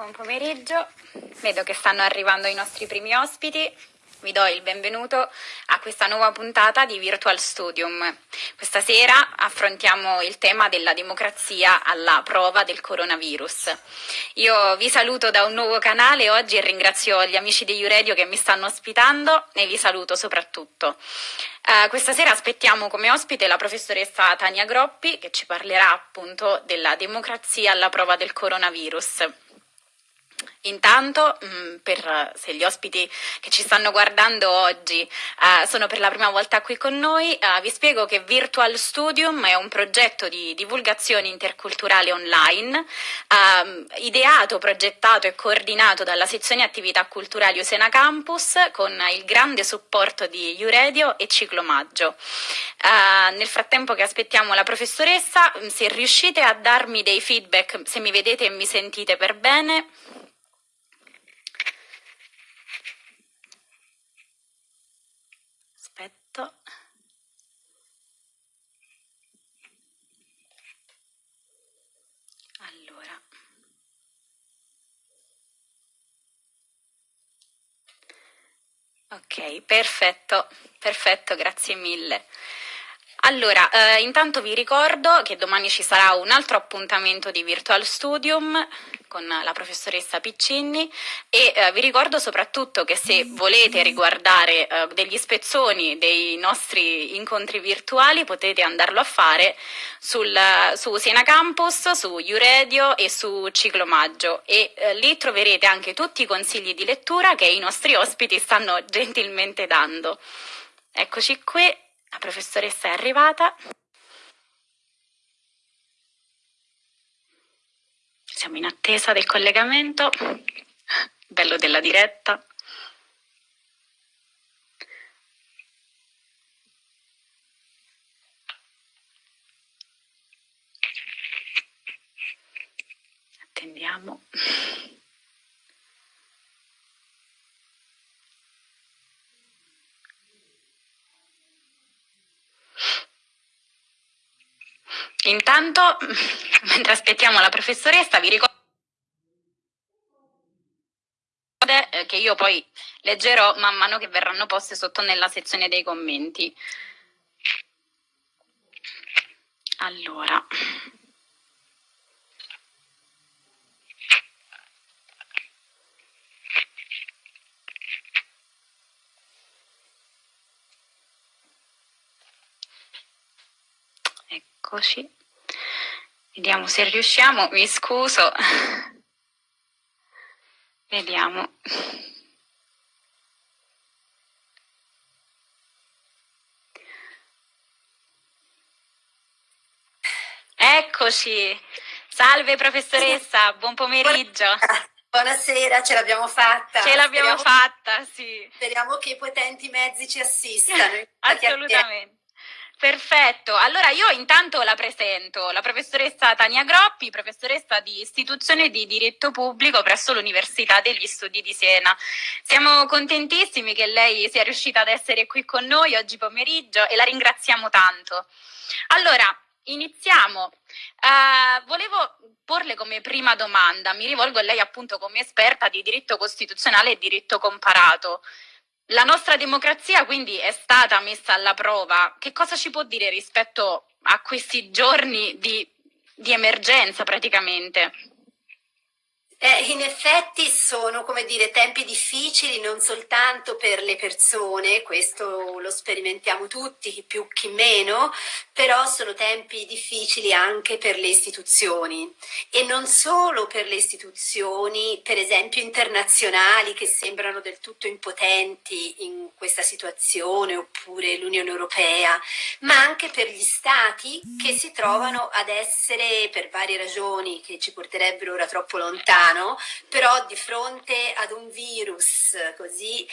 Buon pomeriggio, vedo che stanno arrivando i nostri primi ospiti. Vi do il benvenuto a questa nuova puntata di Virtual Studium. Questa sera affrontiamo il tema della democrazia alla prova del coronavirus. Io vi saluto da un nuovo canale oggi e ringrazio gli amici di Uredio che mi stanno ospitando e vi saluto soprattutto. Uh, questa sera aspettiamo come ospite la professoressa Tania Groppi che ci parlerà appunto della democrazia alla prova del coronavirus. Intanto, mm, per, se gli ospiti che ci stanno guardando oggi uh, sono per la prima volta qui con noi, uh, vi spiego che Virtual Studium è un progetto di divulgazione interculturale online, uh, ideato, progettato e coordinato dalla sezione attività culturali Usena Campus con il grande supporto di Uredio e Ciclomaggio. nel frattempo che aspettiamo la professoressa, se riuscite a darmi dei feedback, se mi vedete e mi sentite per bene, fatto allora ok perfetto perfetto grazie mille allora, eh, intanto vi ricordo che domani ci sarà un altro appuntamento di Virtual Studium con la professoressa Piccinni e eh, vi ricordo soprattutto che se volete riguardare eh, degli spezzoni dei nostri incontri virtuali potete andarlo a fare sul, su Siena Campus, su Uredio e su Ciclomaggio e eh, lì troverete anche tutti i consigli di lettura che i nostri ospiti stanno gentilmente dando. Eccoci qui, la professoressa è arrivata. Siamo in attesa del collegamento, bello della diretta. Attendiamo. Intanto, mentre aspettiamo la professoressa, vi ricordo eh, che io poi leggerò man mano che verranno poste sotto nella sezione dei commenti. Allora. Eccoci. Vediamo se riusciamo, mi scuso. Vediamo. Eccoci. Salve professoressa, buon pomeriggio. Buonasera, ce l'abbiamo fatta. Ce l'abbiamo fatta, sì. Speriamo che i potenti mezzi ci assistano. Assolutamente. Perfetto, allora io intanto la presento, la professoressa Tania Groppi, professoressa di istituzione di diritto pubblico presso l'Università degli Studi di Siena. Siamo contentissimi che lei sia riuscita ad essere qui con noi oggi pomeriggio e la ringraziamo tanto. Allora, iniziamo. Uh, volevo porle come prima domanda, mi rivolgo a lei appunto come esperta di diritto costituzionale e diritto comparato. La nostra democrazia quindi è stata messa alla prova. Che cosa ci può dire rispetto a questi giorni di, di emergenza praticamente? Eh, in effetti sono, come dire, tempi difficili non soltanto per le persone, questo lo sperimentiamo tutti, chi più chi meno, però sono tempi difficili anche per le istituzioni. E non solo per le istituzioni, per esempio internazionali, che sembrano del tutto impotenti in questa situazione, oppure l'Unione Europea, ma anche per gli stati che si trovano ad essere, per varie ragioni che ci porterebbero ora troppo lontano, umano, però di fronte ad un virus così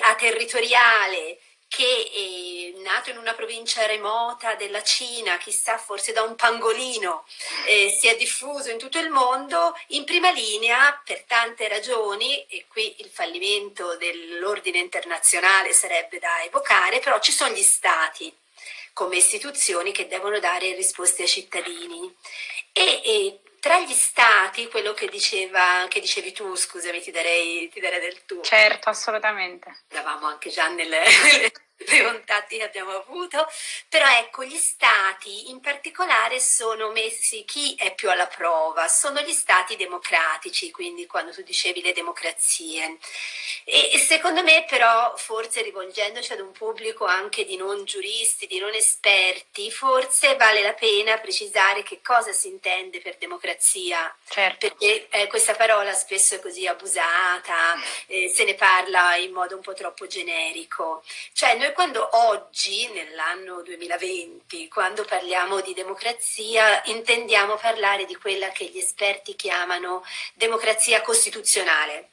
aterritoriale che è nato in una provincia remota della Cina, chissà forse da un pangolino, eh, si è diffuso in tutto il mondo, in prima linea per tante ragioni, e qui il fallimento dell'ordine internazionale sarebbe da evocare, però ci sono gli stati come istituzioni che devono dare risposte ai cittadini. E, e tra gli stati, quello che, diceva, che dicevi tu, scusami, ti darei, ti darei del tuo. Certo, assolutamente. Eravamo anche già nelle, che abbiamo avuto, però ecco gli stati in particolare sono messi, chi è più alla prova? Sono gli stati democratici, quindi quando tu dicevi le democrazie. E, e secondo me però forse rivolgendoci ad un pubblico anche di non giuristi, di non esperti, forse vale la pena precisare che cosa si intende per democrazia, certo. perché eh, questa parola spesso è così abusata, eh, se ne parla in modo un po' troppo generico. Cioè noi quando oggi, nell'anno 2020, quando parliamo di democrazia, intendiamo parlare di quella che gli esperti chiamano democrazia costituzionale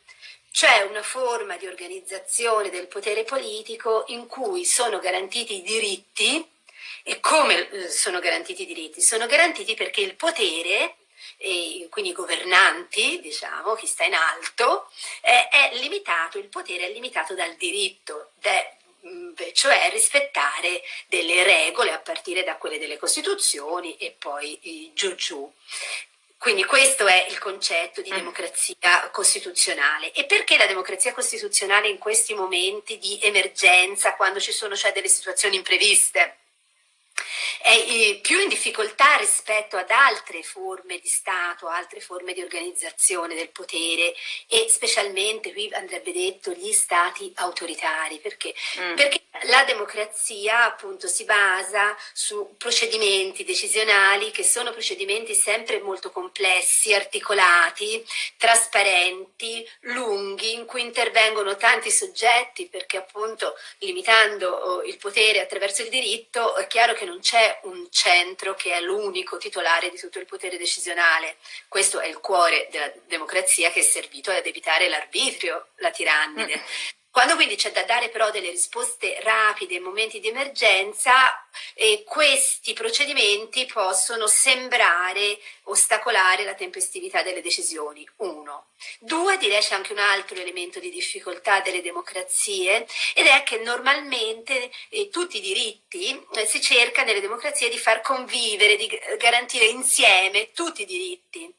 cioè una forma di organizzazione del potere politico in cui sono garantiti i diritti e come eh, sono garantiti i diritti? Sono garantiti perché il potere quindi i governanti, diciamo, chi sta in alto, eh, è limitato, il potere è limitato dal diritto, cioè rispettare delle regole a partire da quelle delle Costituzioni e poi giù giù. Quindi questo è il concetto di mm. democrazia costituzionale. E perché la democrazia costituzionale in questi momenti di emergenza, quando ci sono cioè delle situazioni impreviste? È più in difficoltà rispetto ad altre forme di Stato, altre forme di organizzazione del potere e specialmente, qui andrebbe detto, gli Stati autoritari, perché, mm. perché la democrazia appunto si basa su procedimenti decisionali che sono procedimenti sempre molto complessi, articolati, trasparenti, lunghi, in cui intervengono tanti soggetti perché appunto limitando oh, il potere attraverso il diritto è chiaro che non c'è un centro che è l'unico titolare di tutto il potere decisionale. Questo è il cuore della democrazia che è servito ad evitare l'arbitrio, la tirannide. Mm. Quando quindi c'è da dare però delle risposte rapide in momenti di emergenza, eh, questi procedimenti possono sembrare ostacolare la tempestività delle decisioni. Uno. Due, direi c'è anche un altro elemento di difficoltà delle democrazie ed è che normalmente eh, tutti i diritti eh, si cerca nelle democrazie di far convivere, di garantire insieme tutti i diritti.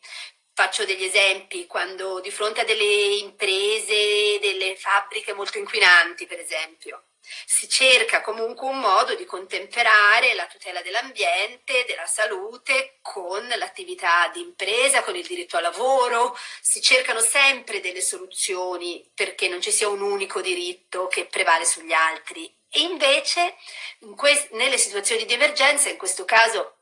Faccio degli esempi, quando di fronte a delle imprese, delle fabbriche molto inquinanti per esempio, si cerca comunque un modo di contemperare la tutela dell'ambiente, della salute con l'attività di impresa, con il diritto al lavoro, si cercano sempre delle soluzioni perché non ci sia un unico diritto che prevale sugli altri. E invece in nelle situazioni di emergenza, in questo caso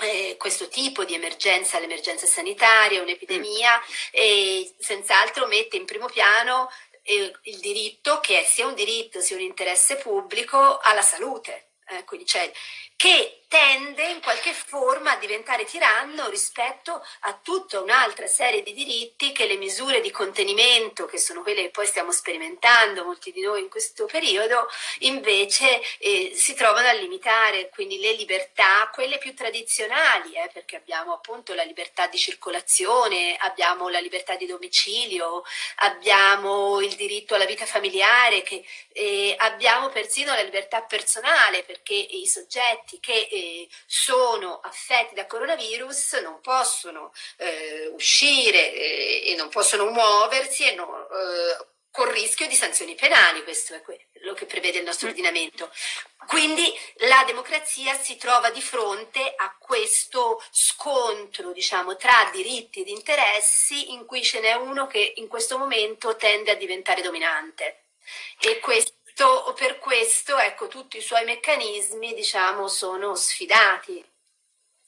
eh, questo tipo di emergenza, l'emergenza sanitaria, un'epidemia, mm. senz'altro mette in primo piano eh, il diritto, che è sia un diritto sia un interesse pubblico, alla salute. Eh, quindi c'è che tende in qualche forma a diventare tiranno rispetto a tutta un'altra serie di diritti che le misure di contenimento, che sono quelle che poi stiamo sperimentando molti di noi in questo periodo, invece eh, si trovano a limitare, quindi le libertà, quelle più tradizionali, eh, perché abbiamo appunto la libertà di circolazione, abbiamo la libertà di domicilio, abbiamo il diritto alla vita familiare, che, eh, abbiamo persino la libertà personale, perché i soggetti che eh, sono affetti da coronavirus non possono eh, uscire eh, e non possono muoversi e non, eh, con rischio di sanzioni penali, questo è quello che prevede il nostro mm. ordinamento. Quindi la democrazia si trova di fronte a questo scontro diciamo, tra diritti ed interessi in cui ce n'è uno che in questo momento tende a diventare dominante. E questo questo, per questo ecco, tutti i suoi meccanismi diciamo, sono sfidati.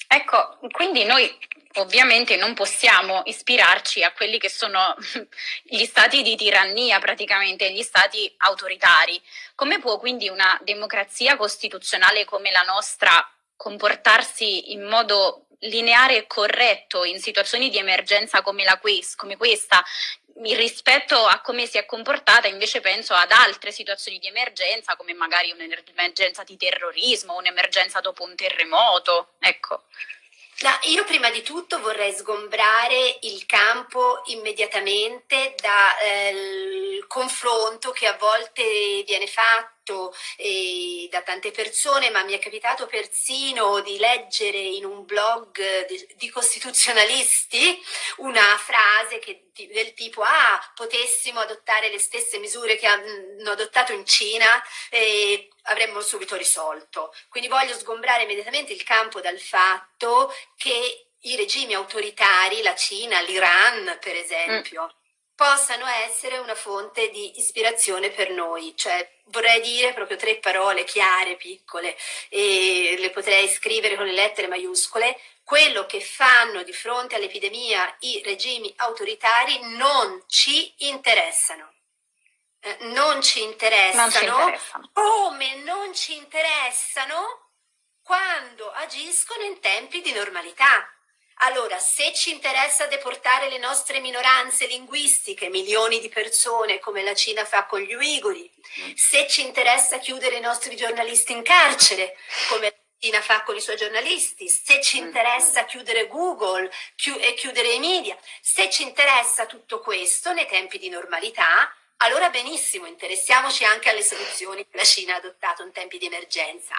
Ecco, quindi noi ovviamente non possiamo ispirarci a quelli che sono gli stati di tirannia praticamente, gli stati autoritari. Come può quindi una democrazia costituzionale come la nostra comportarsi in modo lineare e corretto in situazioni di emergenza come, la, come questa, rispetto a come si è comportata invece penso ad altre situazioni di emergenza come magari un'emergenza di terrorismo, un'emergenza dopo un terremoto, ecco. No, io prima di tutto vorrei sgombrare il campo immediatamente dal eh, confronto che a volte viene fatto fatto eh, da tante persone, ma mi è capitato persino di leggere in un blog di, di costituzionalisti una frase che, del tipo ah, potessimo adottare le stesse misure che hanno adottato in Cina e avremmo subito risolto. Quindi voglio sgombrare immediatamente il campo dal fatto che i regimi autoritari, la Cina, l'Iran per esempio, mm possano essere una fonte di ispirazione per noi, cioè vorrei dire proprio tre parole chiare, piccole, e le potrei scrivere con le lettere maiuscole, quello che fanno di fronte all'epidemia i regimi autoritari non ci interessano. Eh, non ci interessano, non ci interessano. come non ci interessano quando agiscono in tempi di normalità. Allora, se ci interessa deportare le nostre minoranze linguistiche, milioni di persone, come la Cina fa con gli uiguri, se ci interessa chiudere i nostri giornalisti in carcere, come la Cina fa con i suoi giornalisti, se ci interessa chiudere Google chi e chiudere i media, se ci interessa tutto questo nei tempi di normalità, allora benissimo, interessiamoci anche alle soluzioni che la Cina ha adottato in tempi di emergenza.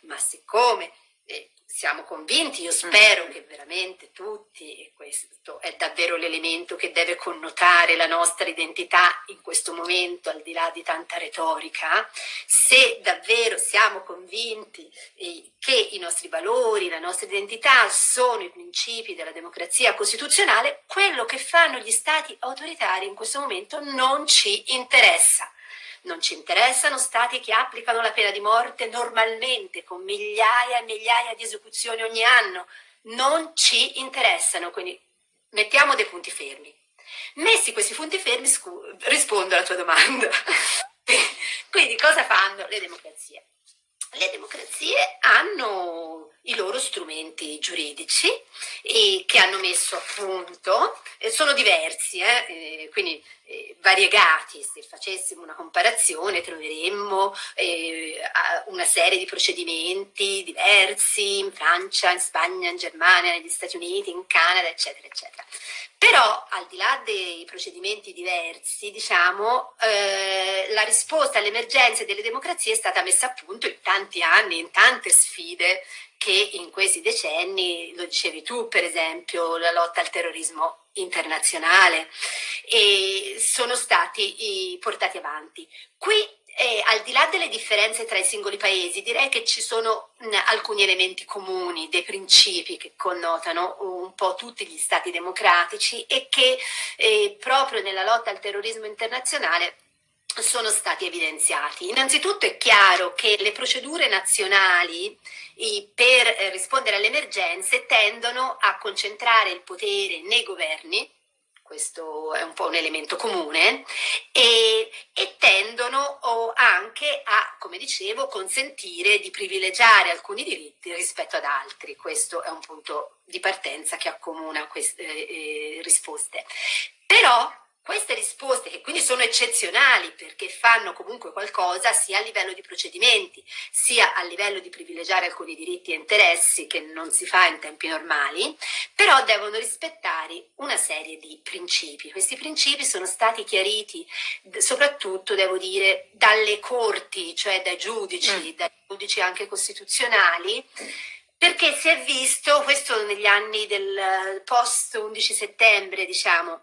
Ma siccome eh, siamo convinti, io spero che veramente tutti, e questo è davvero l'elemento che deve connotare la nostra identità in questo momento, al di là di tanta retorica, se davvero siamo convinti eh, che i nostri valori, la nostra identità sono i principi della democrazia costituzionale, quello che fanno gli stati autoritari in questo momento non ci interessa. Non ci interessano stati che applicano la pena di morte normalmente, con migliaia e migliaia di esecuzioni ogni anno. Non ci interessano, quindi mettiamo dei punti fermi. Messi questi punti fermi, rispondo alla tua domanda. quindi cosa fanno le democrazie? Le democrazie hanno i loro strumenti giuridici che hanno messo a punto, sono diversi, eh, quindi eh, variegati, se facessimo una comparazione troveremmo eh, una serie di procedimenti diversi in Francia, in Spagna, in Germania, negli Stati Uniti, in Canada, eccetera, eccetera. Però al di là dei procedimenti diversi, diciamo, eh, la risposta alle emergenze delle democrazie è stata messa a punto in tanti anni, in tante sfide che in questi decenni, lo dicevi tu per esempio, la lotta al terrorismo internazionale, e sono stati portati avanti. Qui eh, al di là delle differenze tra i singoli paesi, direi che ci sono mh, alcuni elementi comuni, dei principi che connotano un po' tutti gli stati democratici e che eh, proprio nella lotta al terrorismo internazionale sono stati evidenziati. Innanzitutto è chiaro che le procedure nazionali per eh, rispondere alle emergenze tendono a concentrare il potere nei governi, questo è un po' un elemento comune, e, e tendono anche a, come dicevo, consentire di privilegiare alcuni diritti rispetto ad altri. Questo è un punto di partenza che accomuna queste eh, risposte. Però queste risposte, che quindi sono eccezionali perché fanno comunque qualcosa sia a livello di procedimenti, sia a livello di privilegiare alcuni diritti e interessi che non si fa in tempi normali, però devono rispettare una serie di principi. Questi principi sono stati chiariti soprattutto, devo dire, dalle corti, cioè dai giudici, mm. dai giudici anche costituzionali, perché si è visto, questo negli anni del post 11 settembre, diciamo,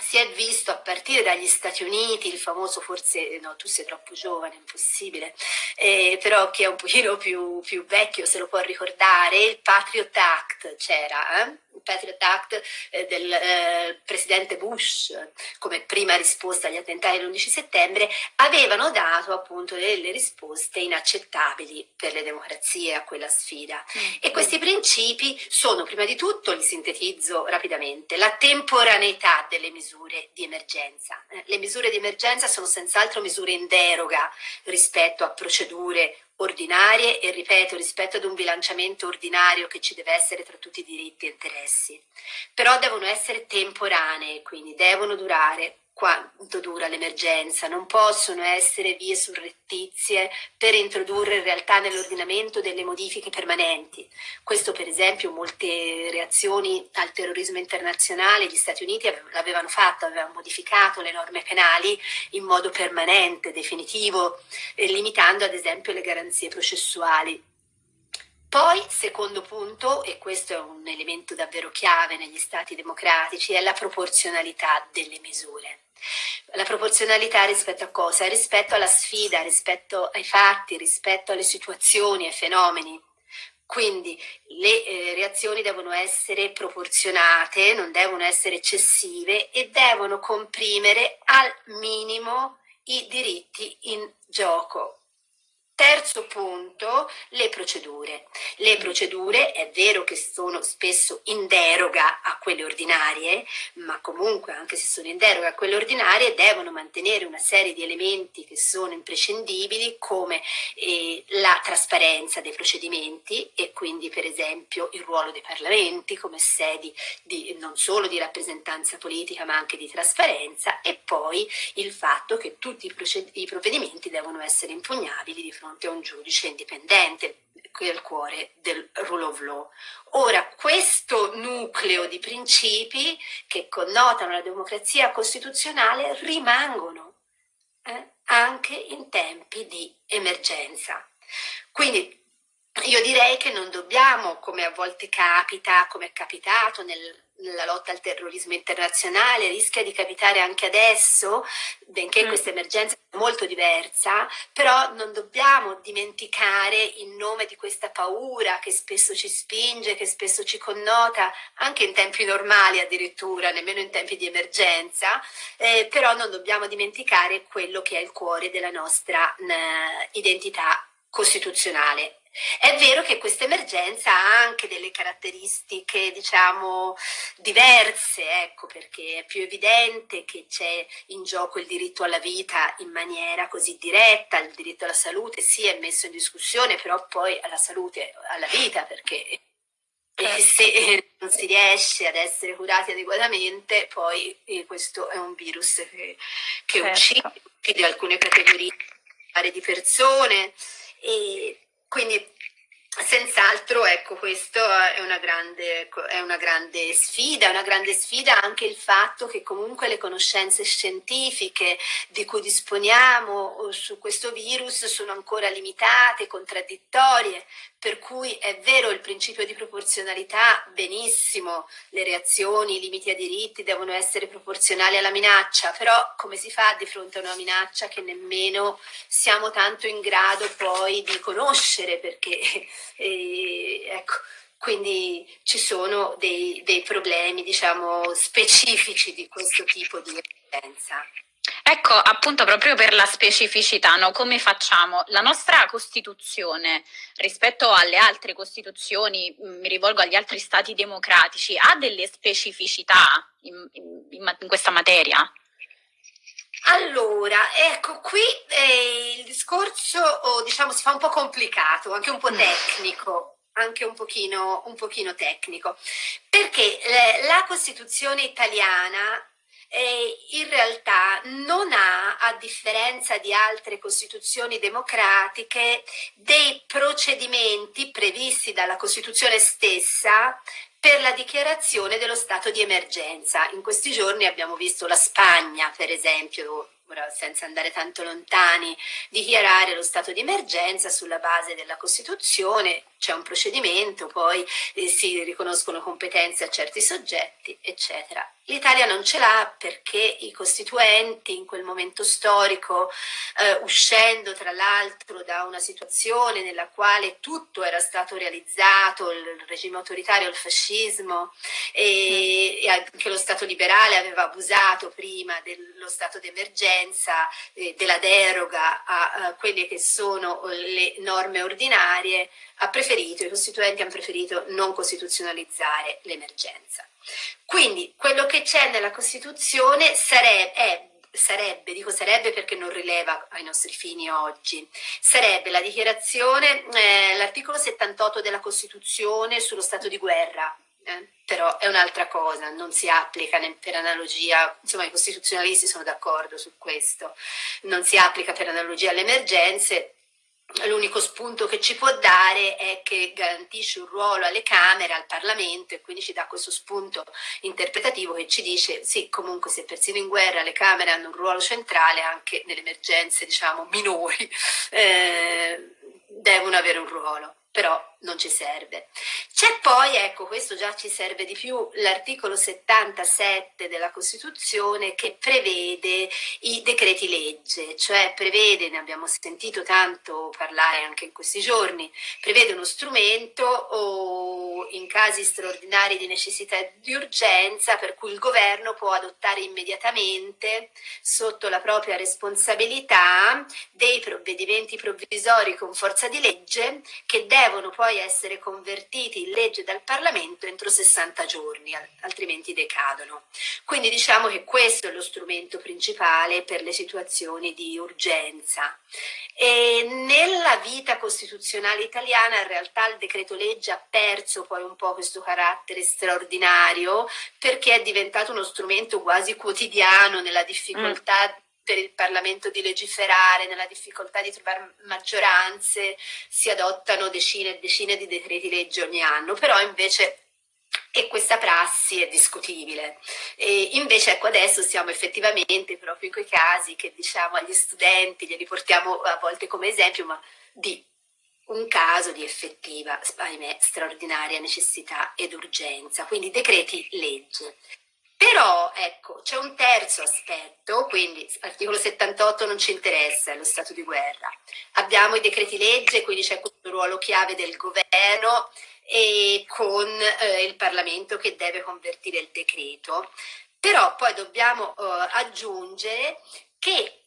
si è visto a partire dagli Stati Uniti, il famoso forse, no tu sei troppo giovane, impossibile, eh, però chi è un pochino più, più, vecchio se lo può ricordare, il Patriot Act c'era, eh? Patriot Act eh, del eh, presidente Bush come prima risposta agli attentati dell'11 settembre, avevano dato appunto delle risposte inaccettabili per le democrazie a quella sfida. Mm. E questi principi sono prima di tutto, li sintetizzo rapidamente, la temporaneità delle misure di emergenza. Eh, le misure di emergenza sono senz'altro misure in deroga rispetto a procedure ordinarie e ripeto rispetto ad un bilanciamento ordinario che ci deve essere tra tutti i diritti e interessi, però devono essere temporanee, quindi devono durare quanto dura l'emergenza, non possono essere vie surrettizie per introdurre in realtà nell'ordinamento delle modifiche permanenti. Questo per esempio molte reazioni al terrorismo internazionale, gli Stati Uniti l'avevano fatto, avevano modificato le norme penali in modo permanente, definitivo, eh, limitando ad esempio le garanzie processuali. Poi, secondo punto, e questo è un elemento davvero chiave negli Stati democratici, è la proporzionalità delle misure. La proporzionalità rispetto a cosa? Rispetto alla sfida, rispetto ai fatti, rispetto alle situazioni, ai fenomeni. Quindi le eh, reazioni devono essere proporzionate, non devono essere eccessive e devono comprimere al minimo i diritti in gioco. Terzo punto, le procedure. Le procedure è vero che sono spesso in deroga a quelle ordinarie, ma comunque anche se sono in deroga a quelle ordinarie devono mantenere una serie di elementi che sono imprescindibili come eh, la trasparenza dei procedimenti e quindi per esempio il ruolo dei parlamenti come sedi di, non solo di rappresentanza politica ma anche di trasparenza e poi il fatto che tutti i, i provvedimenti devono essere impugnabili di fronte fronte a un giudice indipendente, qui è il cuore del rule of law. Ora, questo nucleo di principi che connotano la democrazia costituzionale rimangono eh, anche in tempi di emergenza. Quindi io direi che non dobbiamo, come a volte capita, come è capitato nel la lotta al terrorismo internazionale, rischia di capitare anche adesso, benché mm. questa emergenza è molto diversa, però non dobbiamo dimenticare in nome di questa paura che spesso ci spinge, che spesso ci connota, anche in tempi normali addirittura, nemmeno in tempi di emergenza, eh, però non dobbiamo dimenticare quello che è il cuore della nostra eh, identità costituzionale è vero che questa emergenza ha anche delle caratteristiche, diciamo, diverse, ecco, perché è più evidente che c'è in gioco il diritto alla vita in maniera così diretta, il diritto alla salute sì è messo in discussione, però poi alla salute, alla vita, perché e certo. se non si riesce ad essere curati adeguatamente, poi eh, questo è un virus che, che certo. uccide, uccide alcune categorie di persone. E quindi Senz'altro, ecco, questo è una, grande, è una grande sfida, è una grande sfida anche il fatto che comunque le conoscenze scientifiche di cui disponiamo su questo virus sono ancora limitate, contraddittorie, per cui è vero il principio di proporzionalità, benissimo, le reazioni, i limiti ai diritti devono essere proporzionali alla minaccia, però come si fa di fronte a una minaccia che nemmeno siamo tanto in grado poi di conoscere, perché eh, ecco, quindi ci sono dei, dei problemi diciamo specifici di questo tipo di emergenza. Ecco, appunto proprio per la specificità, no? come facciamo? La nostra Costituzione rispetto alle altre Costituzioni, mm, mi rivolgo agli altri Stati democratici, ha delle specificità in, in, in questa materia? Allora, ecco, qui eh, il discorso oh, diciamo, si fa un po' complicato, anche un po' mm. tecnico, anche un pochino, un pochino tecnico, perché eh, la Costituzione italiana in realtà non ha, a differenza di altre costituzioni democratiche, dei procedimenti previsti dalla Costituzione stessa per la dichiarazione dello stato di emergenza. In questi giorni abbiamo visto la Spagna, per esempio, ora senza andare tanto lontani, dichiarare lo stato di emergenza sulla base della Costituzione, c'è un procedimento, poi eh, si riconoscono competenze a certi soggetti, eccetera. L'Italia non ce l'ha perché i costituenti in quel momento storico, eh, uscendo tra l'altro da una situazione nella quale tutto era stato realizzato, il regime autoritario, il fascismo e, e anche lo Stato liberale aveva abusato prima dello stato d'emergenza, eh, della deroga a, a quelle che sono le norme ordinarie, ha preferito, i costituenti hanno preferito non costituzionalizzare l'emergenza. Quindi quello che c'è nella Costituzione sarebbe, è, sarebbe, dico sarebbe perché non rileva ai nostri fini oggi, sarebbe la dichiarazione, eh, l'articolo 78 della Costituzione sullo stato di guerra, eh, però è un'altra cosa, non si applica per analogia, insomma i costituzionalisti sono d'accordo su questo, non si applica per analogia alle emergenze, l'unico spunto che ci può dare è che garantisce un ruolo alle Camere, al Parlamento e quindi ci dà questo spunto interpretativo che ci dice sì, comunque se persino in guerra le Camere hanno un ruolo centrale anche nelle emergenze diciamo minori eh, devono avere un ruolo. Però non ci serve. C'è poi, ecco, questo già ci serve di più, l'articolo 77 della Costituzione che prevede i decreti legge, cioè prevede, ne abbiamo sentito tanto parlare anche in questi giorni, prevede uno strumento o in casi straordinari di necessità e di urgenza per cui il governo può adottare immediatamente sotto la propria responsabilità dei provvedimenti provvisori con forza di legge che devono devono poi essere convertiti in legge dal Parlamento entro 60 giorni, altrimenti decadono. Quindi diciamo che questo è lo strumento principale per le situazioni di urgenza. E nella vita costituzionale italiana in realtà il decreto legge ha perso poi un po' questo carattere straordinario perché è diventato uno strumento quasi quotidiano nella difficoltà mm per il Parlamento di legiferare, nella difficoltà di trovare maggioranze, si adottano decine e decine di decreti legge ogni anno, però invece e questa prassi è discutibile. E invece ecco adesso siamo effettivamente proprio in quei casi che diciamo agli studenti, glieli portiamo a volte come esempio, ma di un caso di effettiva, ahimè, straordinaria necessità ed urgenza, quindi decreti legge. Però ecco, c'è un terzo aspetto, quindi l'articolo 78 non ci interessa, è lo stato di guerra. Abbiamo i decreti legge, quindi c'è questo ruolo chiave del governo e con eh, il Parlamento che deve convertire il decreto. Però poi dobbiamo eh, aggiungere che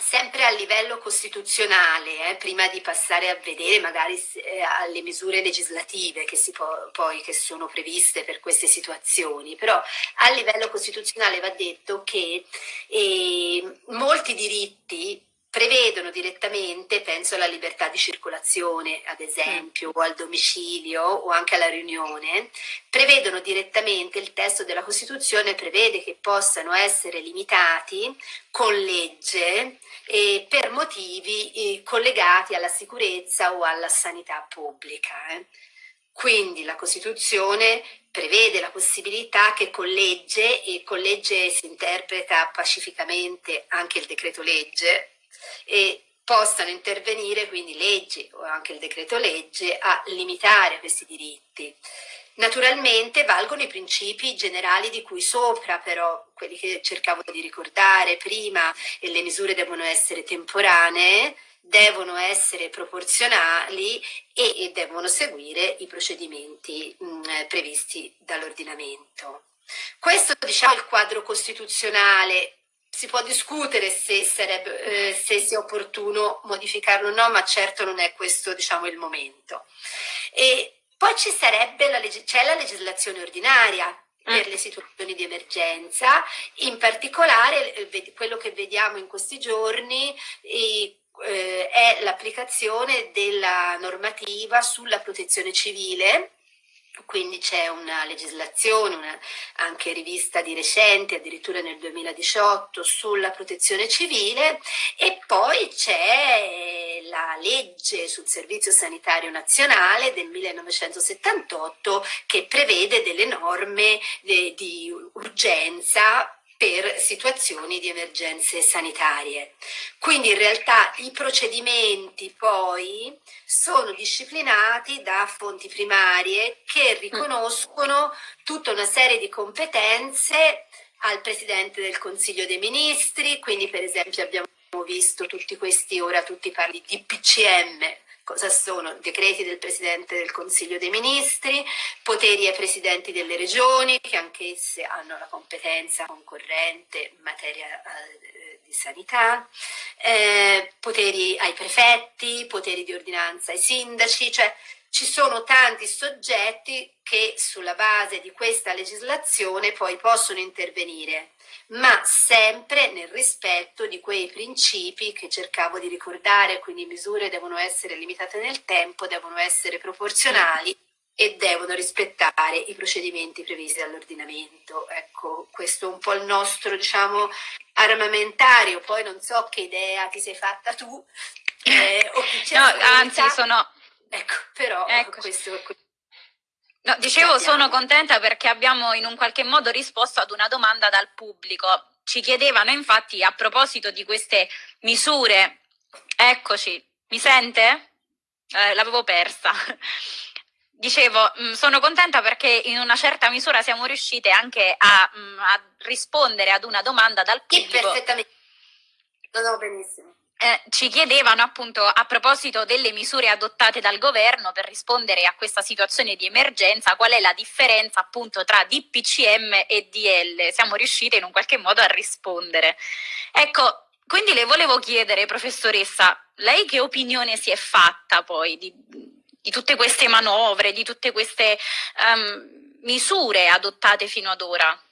sempre a livello costituzionale, eh, prima di passare a vedere magari eh, alle misure legislative che, poi, che sono previste per queste situazioni, però a livello costituzionale va detto che eh, molti diritti prevedono direttamente, penso alla libertà di circolazione ad esempio, mm. o al domicilio o anche alla riunione, prevedono direttamente, il testo della Costituzione prevede che possano essere limitati con legge eh, per motivi eh, collegati alla sicurezza o alla sanità pubblica. Eh. Quindi la Costituzione prevede la possibilità che con legge, e con legge si interpreta pacificamente anche il decreto legge, e possano intervenire quindi leggi o anche il decreto legge a limitare questi diritti. Naturalmente valgono i principi generali di cui sopra, però quelli che cercavo di ricordare prima, e le misure devono essere temporanee, devono essere proporzionali e, e devono seguire i procedimenti mh, previsti dall'ordinamento. Questo diciamo, è il quadro costituzionale si può discutere se, sarebbe, eh, se sia opportuno modificarlo o no, ma certo non è questo diciamo, il momento. E poi la, c'è la legislazione ordinaria per le situazioni di emergenza, in particolare eh, quello che vediamo in questi giorni eh, è l'applicazione della normativa sulla protezione civile quindi c'è una legislazione, una, anche rivista di recente, addirittura nel 2018, sulla protezione civile e poi c'è la legge sul servizio sanitario nazionale del 1978 che prevede delle norme di, di urgenza per situazioni di emergenze sanitarie. Quindi in realtà i procedimenti poi sono disciplinati da fonti primarie che riconoscono tutta una serie di competenze al Presidente del Consiglio dei Ministri, quindi per esempio abbiamo visto tutti questi, ora tutti parli di PCM, Cosa sono? Decreti del Presidente del Consiglio dei Ministri, poteri ai Presidenti delle Regioni, che anch'esse hanno la competenza concorrente in materia eh, di sanità, eh, poteri ai prefetti, poteri di ordinanza ai sindaci, cioè ci sono tanti soggetti che sulla base di questa legislazione poi possono intervenire, ma sempre nel rispetto di quei principi che cercavo di ricordare, quindi misure devono essere limitate nel tempo, devono essere proporzionali e devono rispettare i procedimenti previsti dall'ordinamento. Ecco, questo è un po' il nostro, diciamo, armamentario. Poi non so che idea ti sei fatta tu eh, o chi c'è No, anzi, sono... Ecco, però ecco. questo... No, dicevo, sono contenta perché abbiamo in un qualche modo risposto ad una domanda dal pubblico. Ci chiedevano infatti a proposito di queste misure, eccoci, mi sente? Eh, L'avevo persa. Dicevo, mh, mm, sono contenta perché in una certa misura siamo riuscite anche a, mh, mm, a rispondere ad una domanda dal pubblico. Sì, perfettamente. No, no, benissimo. Eh, ci chiedevano appunto a proposito delle misure adottate dal governo per rispondere a questa situazione di emergenza, qual è la differenza appunto tra DPCM e DL? Siamo riuscite in un qualche modo a rispondere. Ecco, quindi le volevo chiedere, professoressa, lei che opinione si è fatta poi di, di tutte queste manovre, di tutte queste um, misure adottate fino ad ora?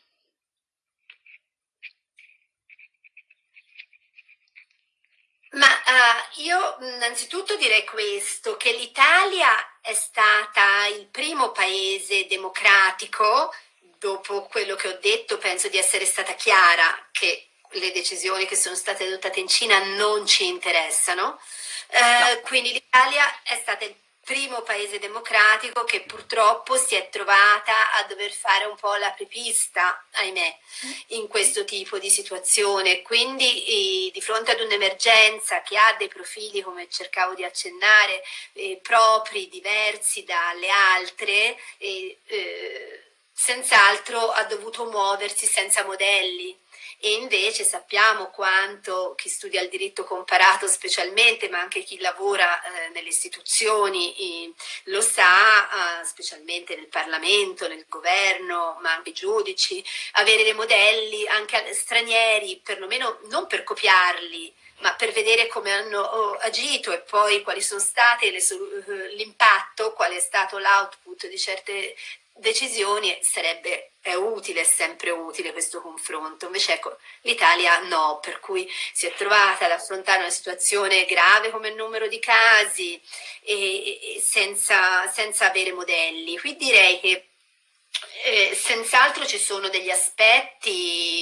Ma uh, io innanzitutto direi questo, che l'Italia è stata il primo paese democratico, dopo quello che ho detto penso di essere stata chiara che le decisioni che sono state adottate in Cina non ci interessano, uh, no. quindi l'Italia è stata il primo paese democratico che purtroppo si è trovata a dover fare un po' la prepista, ahimè, in questo tipo di situazione. Quindi di fronte ad un'emergenza che ha dei profili, come cercavo di accennare, eh, propri, diversi dalle altre, eh, senz'altro ha dovuto muoversi senza modelli e invece sappiamo quanto chi studia il diritto comparato specialmente, ma anche chi lavora eh, nelle istituzioni eh, lo sa, eh, specialmente nel Parlamento, nel governo, ma anche i giudici, avere dei modelli anche stranieri, perlomeno non per copiarli, ma per vedere come hanno oh, agito e poi quali sono state eh, l'impatto, qual è stato l'output di certe decisioni sarebbe è utile, è sempre utile questo confronto. Invece ecco, l'Italia no, per cui si è trovata ad affrontare una situazione grave come il numero di casi e, e senza, senza avere modelli. Qui direi che eh, senz'altro ci sono degli aspetti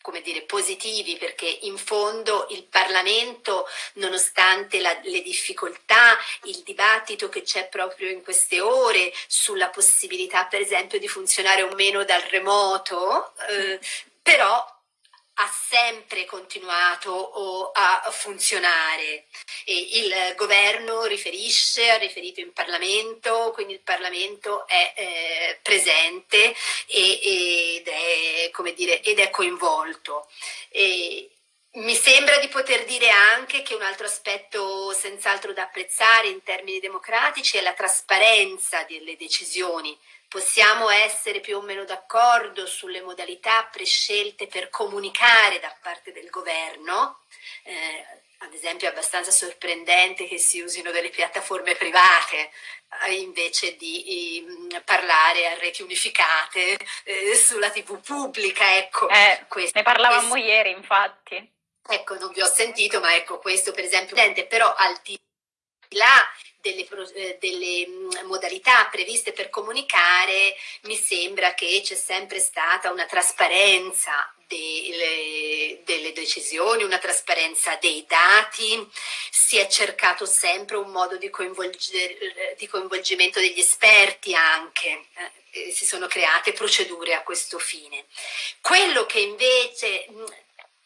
come dire, positivi perché in fondo il Parlamento, nonostante la, le difficoltà, il dibattito che c'è proprio in queste ore sulla possibilità per esempio di funzionare o meno dal remoto, eh, però ha sempre continuato a funzionare. E il governo riferisce, ha riferito in Parlamento, quindi il Parlamento è eh, presente e, ed, è, dire, ed, è, coinvolto. E mi sembra di poter dire anche che un altro aspetto senz'altro da apprezzare in termini democratici è la trasparenza delle decisioni possiamo essere più o meno d'accordo sulle modalità prescelte per comunicare da parte del governo, eh, ad esempio è abbastanza sorprendente che si usino delle piattaforme private eh, invece di eh, parlare a reti unificate eh, sulla tv pubblica. Ecco, eh, questo, ne parlavamo questo, ieri infatti. Ecco, non vi ho sentito, ma ecco questo per esempio, però al di là delle, eh, delle, mm, modalità previste per comunicare, mi sembra che c'è sempre stata una trasparenza delle, delle, decisioni, una trasparenza dei dati, si è cercato sempre un modo di, di coinvolgimento degli esperti anche, eh, si sono create procedure a questo fine. Quello che invece mm,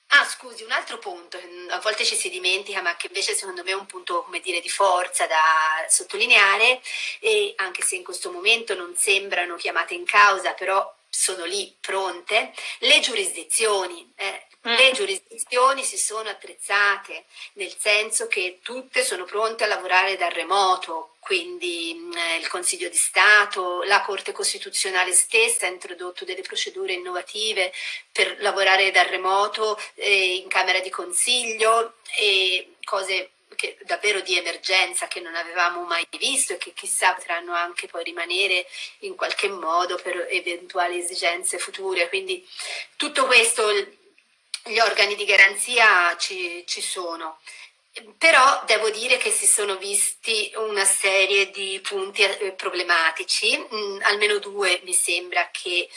Ah, scusi, un altro punto, a volte ci si dimentica, ma che invece secondo me è un punto, come dire, di forza da sottolineare, e anche se in questo momento non sembrano chiamate in causa, però sono lì pronte, le giurisdizioni. Eh, mm. Le giurisdizioni si sono attrezzate, nel senso che tutte sono pronte a lavorare da remoto, quindi eh, il Consiglio di Stato, la Corte Costituzionale stessa ha introdotto delle procedure innovative per lavorare da remoto eh, in Camera di Consiglio e cose che, davvero di emergenza che non avevamo mai visto e che chissà potranno anche poi rimanere in qualche modo per eventuali esigenze future. Quindi tutto questo, gli organi di garanzia ci, ci sono. Però devo dire che si sono visti una serie di punti eh, problematici, mm, almeno due mi sembra che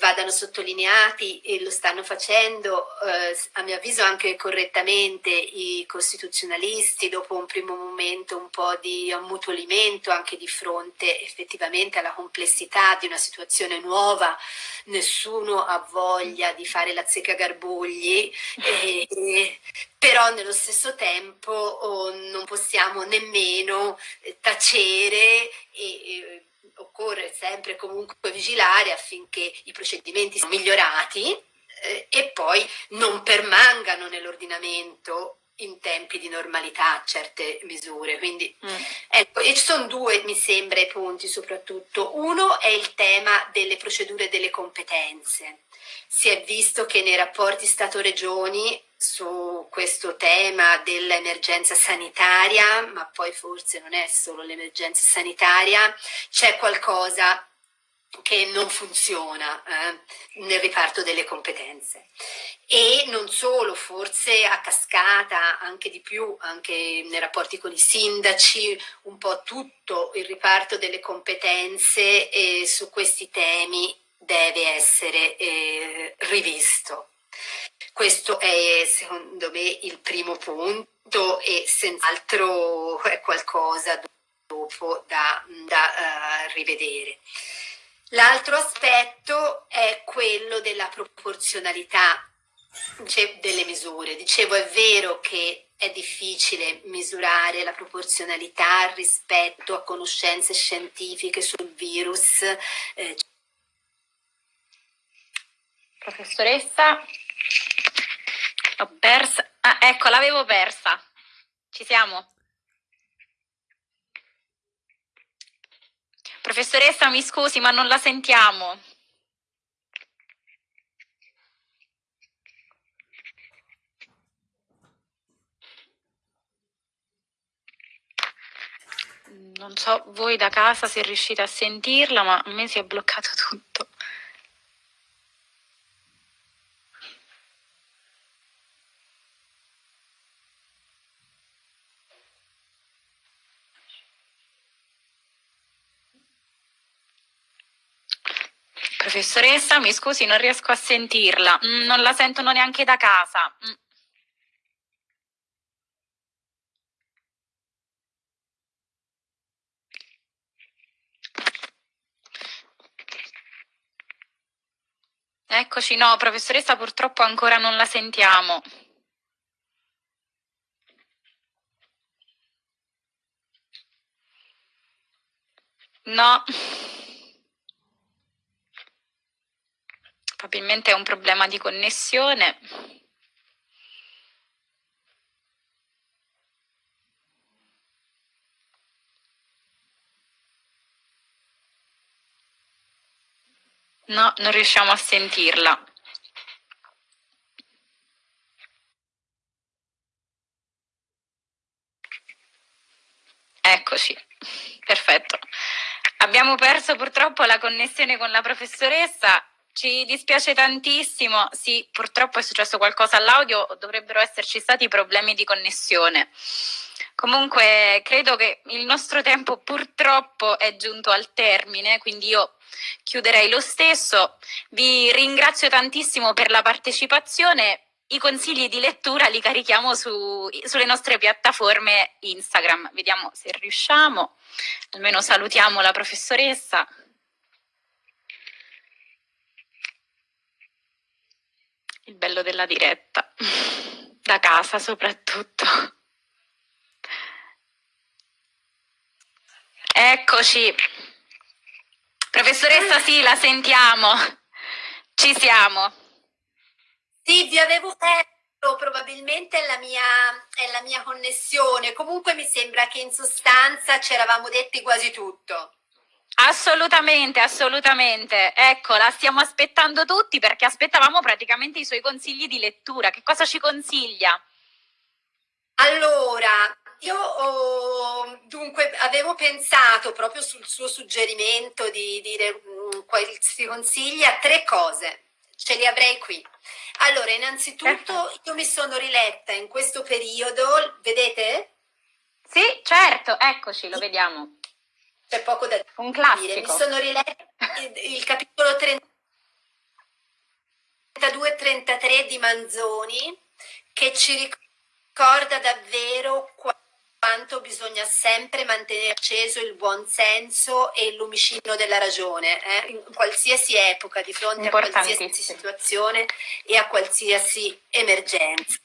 vadano sottolineati e lo stanno facendo. Eh, a mio avviso anche correttamente i costituzionalisti dopo un primo momento un po' di ammutolimento anche di fronte effettivamente alla complessità di una situazione nuova, nessuno ha voglia di fare la zecca garbugli e, e però nello stesso tempo oh, non possiamo nemmeno eh, tacere e, e occorre sempre comunque vigilare affinché i procedimenti siano migliorati eh, e poi non permangano nell'ordinamento in tempi di normalità certe misure. Quindi, mm. ecco, e ci sono due, mi sembra, punti soprattutto. Uno è il tema delle procedure delle competenze. Si è visto che nei rapporti Stato-Regioni su questo tema dell'emergenza sanitaria, ma poi forse non è solo l'emergenza sanitaria, c'è qualcosa che non funziona eh, nel riparto delle competenze e non solo, forse a cascata anche di più, anche nei rapporti con i sindaci, un po' tutto il riparto delle competenze eh, su questi temi deve essere eh, rivisto. Questo è secondo me il primo punto e senz'altro è qualcosa dopo da, da uh, rivedere. L'altro aspetto è quello della proporzionalità delle misure. Dicevo, è vero che è difficile misurare la proporzionalità rispetto a conoscenze scientifiche sul virus. Eh. Professoressa, l'ho persa. Ah, ecco, l'avevo persa. Ci siamo? Professoressa, mi scusi, ma non la sentiamo. Non so voi da casa se riuscite a sentirla, ma a me si è bloccato tutto. Professoressa, mi scusi, non riesco a sentirla. Mm, non la sentono neanche da casa. Mm. Eccoci, no, professoressa, purtroppo ancora non la sentiamo. No. Probabilmente è un problema di connessione. No, non riusciamo a sentirla. Eccoci, perfetto. Abbiamo perso purtroppo la connessione con la professoressa, ci dispiace tantissimo, sì, purtroppo è successo qualcosa all'audio, dovrebbero esserci stati problemi di connessione. Comunque credo che il nostro tempo purtroppo è giunto al termine, quindi io chiuderei lo stesso. Vi ringrazio tantissimo per la partecipazione. I consigli di lettura li carichiamo su, sulle nostre piattaforme Instagram. Vediamo se riusciamo. Almeno salutiamo la professoressa. Il bello della diretta, da casa soprattutto. Eccoci. Professoressa, sì, la sentiamo. Ci siamo. Sì, vi avevo detto, probabilmente è la, mia, è la mia connessione. Comunque mi sembra che in sostanza ci eravamo detti quasi tutto. Assolutamente, assolutamente. Ecco, la stiamo aspettando tutti perché aspettavamo praticamente i suoi consigli di lettura. Che cosa ci consiglia? Allora, io oh, dunque avevo pensato proprio sul suo suggerimento di dire mm, si consiglia tre cose. ce li avrei qui. Allora, innanzitutto io mi sono riletta in questo periodo, vedete? Sì, certo, eccoci, lo vediamo. C'è poco da Un classico. dire. Mi sono riletta il, il capitolo 32-33 di Manzoni che ci ricorda davvero quanto bisogna sempre mantenere acceso il buon senso e il lumicino della ragione, eh? in qualsiasi epoca, di fronte a qualsiasi situazione e a qualsiasi emergenza.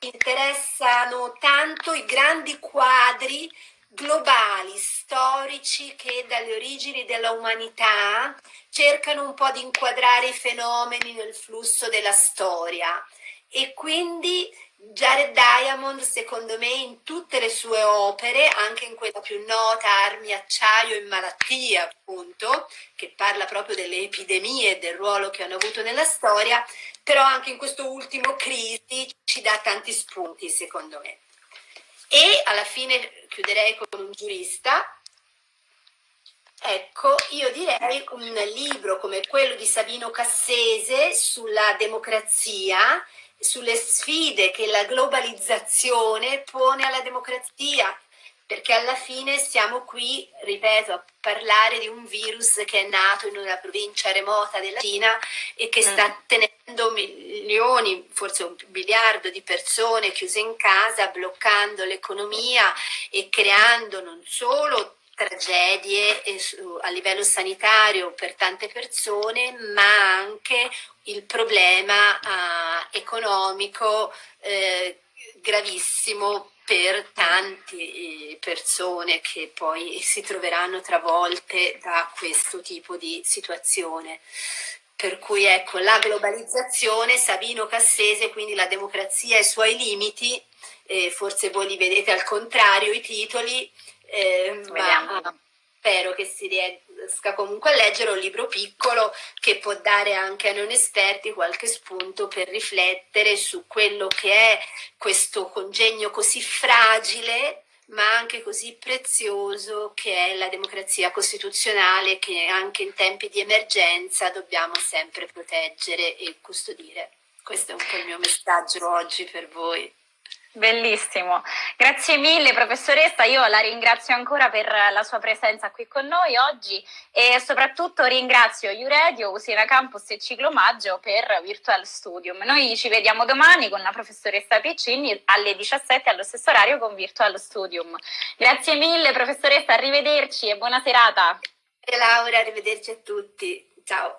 Interessano tanto i grandi quadri globali, storici che dalle origini della umanità cercano un po' di inquadrare i fenomeni nel flusso della storia e quindi Jared Diamond, secondo me, in tutte le sue opere, anche in quella più nota, Armi, Acciaio e Malattia, appunto, che parla proprio delle epidemie e del ruolo che hanno avuto nella storia, però anche in questo ultimo Crisi ci dà tanti spunti, secondo me. E alla fine chiuderei con un giurista. Ecco, io direi un libro come quello di Sabino Cassese sulla democrazia, sulle sfide che la globalizzazione pone alla democrazia, perché alla fine siamo qui, ripeto, a parlare di un virus che è nato in una provincia remota della Cina e che sta mm. tenendo milioni, forse un miliardo di persone chiuse in casa, bloccando l'economia e creando non solo tragedie a livello sanitario per tante persone, ma anche il problema uh, economico eh, gravissimo per tante eh, persone che poi si troveranno travolte da questo tipo di situazione. Per cui ecco, la globalizzazione, Sabino Cassese, quindi la democrazia e i suoi limiti, eh, forse voi li vedete al contrario i titoli, eh, ma spero che si riesca comunque a leggere un libro piccolo che può dare anche a non esperti qualche spunto per riflettere su quello che è questo congegno così fragile ma anche così prezioso che è la democrazia costituzionale che anche in tempi di emergenza dobbiamo sempre proteggere e custodire. Questo è un po' il mio messaggio oggi per voi. Bellissimo, grazie mille professoressa, io la ringrazio ancora per la sua presenza qui con noi oggi e soprattutto ringrazio Uredio, Usina Campus e Ciclomaggio per Virtual Studium. Noi ci vediamo domani con la professoressa Piccini alle 17 allo stesso orario con Virtual Studium. Grazie mille professoressa, arrivederci e buona serata. Laura, arrivederci a tutti, ciao.